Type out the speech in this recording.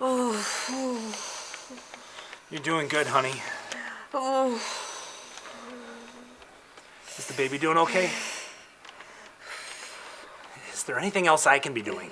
Oh, You're doing good, honey. oh. Is the baby doing okay? Is there anything else I can be doing?